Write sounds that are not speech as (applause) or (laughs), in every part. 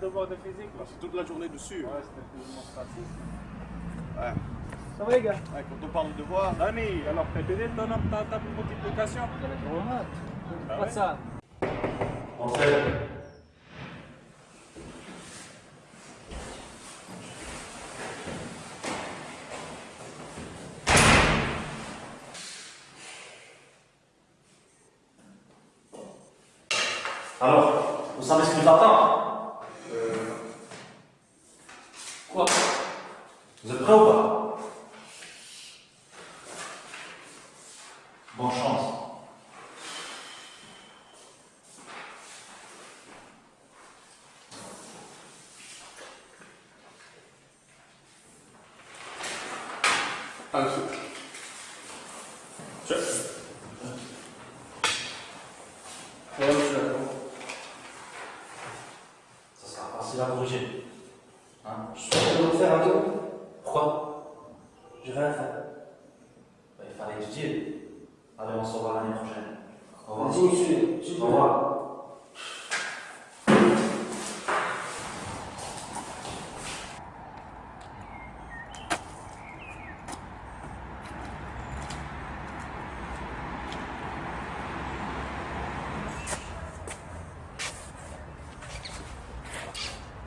devoir de physique. là. C'est toute la journée dessus. Ouais, c'était plus démonstratif. Ouais. Ça va les gars? Ouais, quand on parle de devoir, Dani, alors t'as aidé ton homme ta table de multiplication On mate. Ah Pas ouais de ça. Alors, vous savez ce qui nous attend Quoi Vous êtes prêts ou pas Bonne chance. Ouais, je suis d'accord. Ça sera facile à corriger. Hein Je suis en train de faire un tour? Pourquoi Je vais rien faire. Bah, Il fallait étudier. Allez, on se revoit l'année prochaine. Au revoir. Vas-y, monsieur. Au revoir.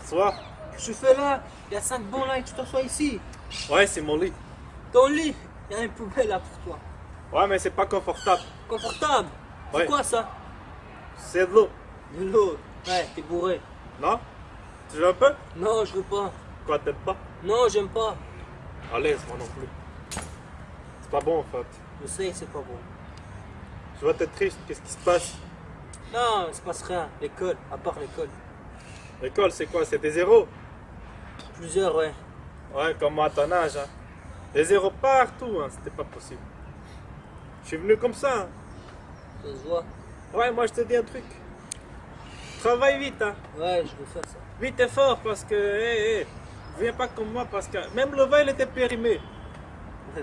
Soir Je fais là. Il y a 5 bons là et tu t'assois ici. Ouais, c'est mon lit. Ton lit. Il y a une poubelle là pour toi. Ouais, mais c'est pas confortable. Confortable. C'est Ouais. quoi ça C'est de l'eau. De l'eau. Ouais, t'es bourré. Non Tu veux un peu Non, je veux pas. Quoi, t'aimes pas Non, j'aime pas. À l'aise, moi non plus. C'est pas bon en fait. Je sais, c'est pas bon. Je vois t'es triste, qu'est-ce qui se passe Non, il se passe rien. L'école, à part l'école. L'école, c'est quoi? C'est des zéros? Plusieurs, ouais. Ouais, comme moi à ton âge. Hein. Des zéros partout, hein. c'était pas possible. Je suis venu comme ça. hein. Ça se voit. Ouais, moi je te dis un truc. Travaille vite, hein. Ouais, je veux faire ça. Vite et fort parce que, hé, hé, viens pas comme moi parce que même le vin il était périmé. (laughs)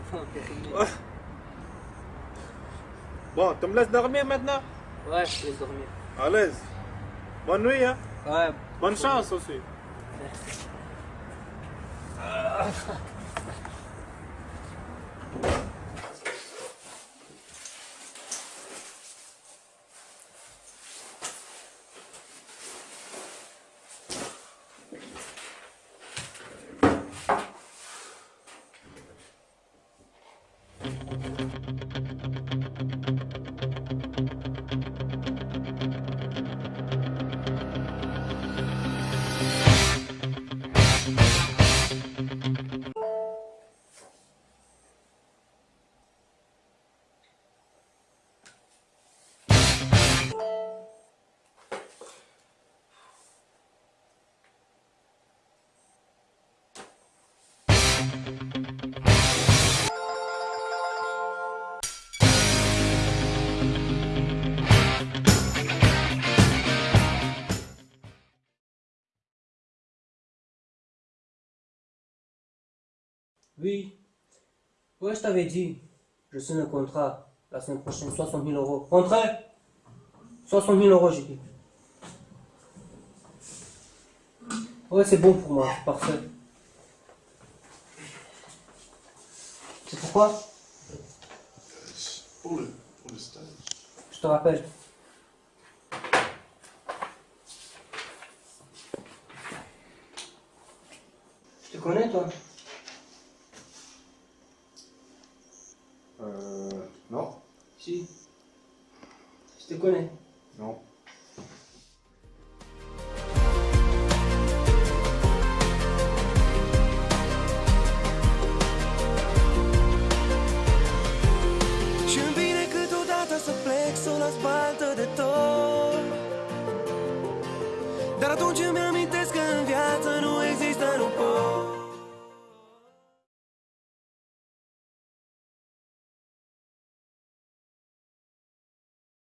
Ouais. Bon, tu me laisses dormir maintenant? Ouais, je laisse dormir. À l'aise. Bonne nuit, hein. Ouais. Bonne chance aussi. Ugh. (laughs) Oui. Ouais, je t'avais dit. Je signe un contrat. La semaine prochaine, 60 000 euros. Rentrez 60 000 euros, j'ai dit. Ouais, c'est bon pour moi. Parfait. C'est pourquoi pour le, pour le stage. Je te rappelle. Je te connais, toi Euh. Non. Si. Je te connais. De tot. Dar atunci îmi amintesc că în viață nu